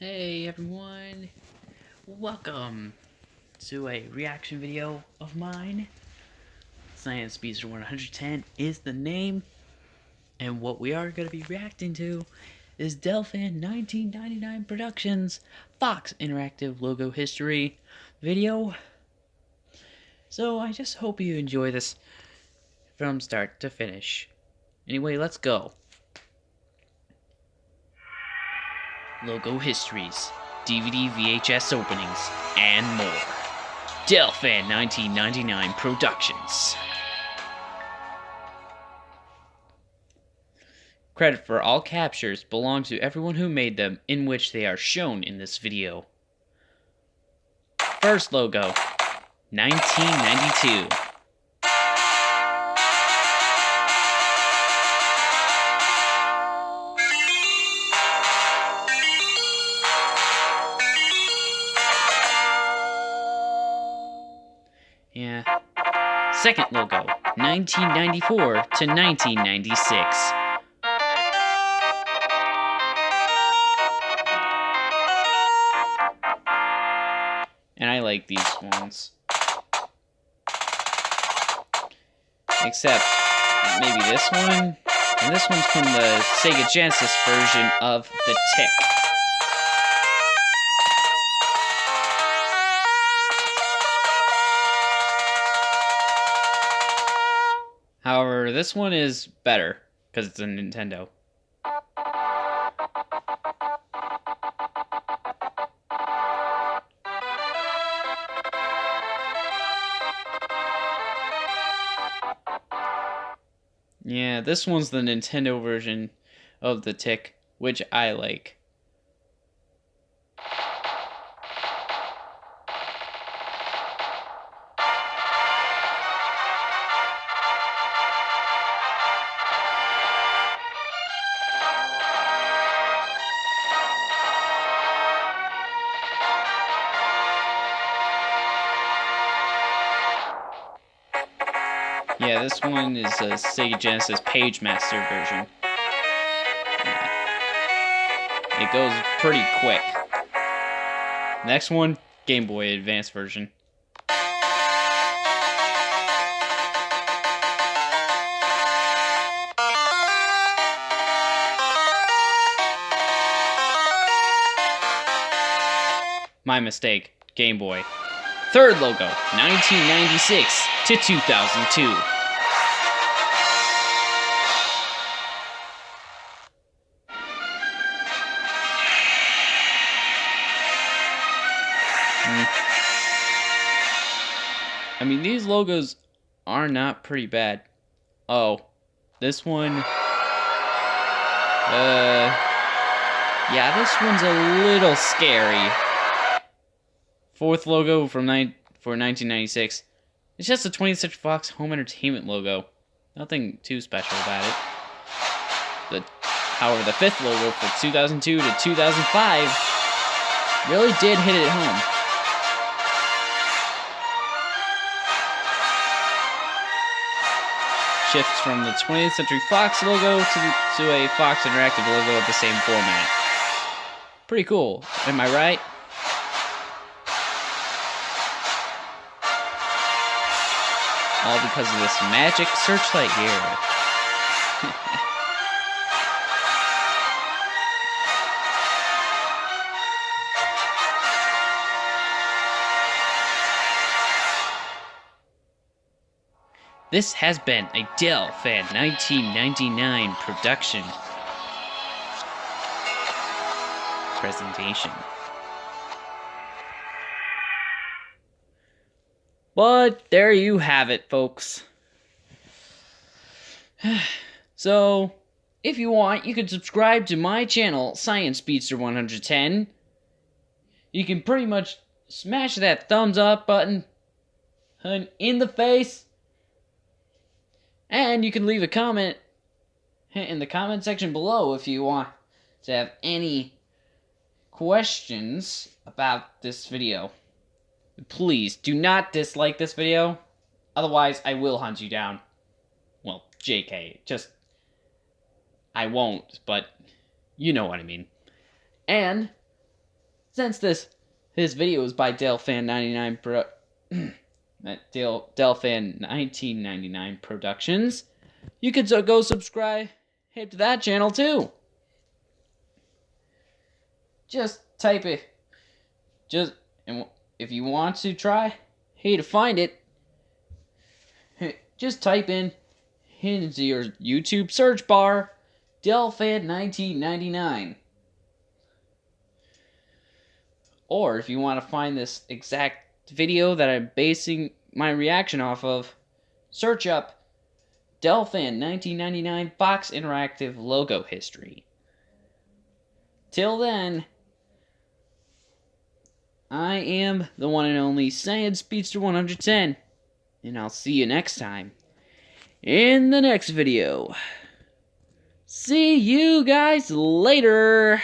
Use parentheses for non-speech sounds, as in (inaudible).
Hey everyone, welcome to a reaction video of mine. Science Speedster 110 is the name, and what we are going to be reacting to is Delphin 1999 Productions Fox Interactive Logo History video. So I just hope you enjoy this from start to finish. Anyway, let's go. Logo histories, DVD VHS openings, and more. Delphin 1999 Productions. Credit for all captures belongs to everyone who made them, in which they are shown in this video. First logo, 1992. Second logo, 1994 to 1996. And I like these ones. Except maybe this one. And this one's from the Sega Genesis version of The Tick. However, this one is better because it's a Nintendo. Yeah, this one's the Nintendo version of the Tick, which I like. Yeah, this one is a Sega Genesis Page Master version. Yeah. It goes pretty quick. Next one, Game Boy Advance version. My mistake, Game Boy. Third logo, 1996 to 2002. I mean, these logos are not pretty bad. Oh, this one. Uh. Yeah, this one's a little scary. Fourth logo from for 1996. It's just a 20th Century Fox Home Entertainment logo. Nothing too special about it. The, however, the fifth logo for 2002 to 2005 really did hit it home. Shifts from the 20th Century Fox logo to, to a Fox Interactive logo of the same format. Pretty cool, am I right? All because of this magic searchlight here. (laughs) This has been a Delphin 1999 production presentation. But there you have it, folks. (sighs) so, if you want, you can subscribe to my channel, Science Speedster 110. You can pretty much smash that thumbs up button in the face. And you can leave a comment in the comment section below if you want to have any questions about this video. Please, do not dislike this video. Otherwise, I will hunt you down. Well, JK, just... I won't, but you know what I mean. And since this this video is by Delfan99 Pro (clears throat) Del Delfan 1999 Productions, you could so go subscribe hit to that channel too. Just type it. Just and if you want to try, hey to find it, just type in into your YouTube search bar Delfan 1999. Or if you want to find this exact video that I'm basing my reaction off of, search up Delphin 1999 Fox Interactive logo history. Till then, I am the one and only Saiyan Speedster 110, and I'll see you next time in the next video. See you guys later.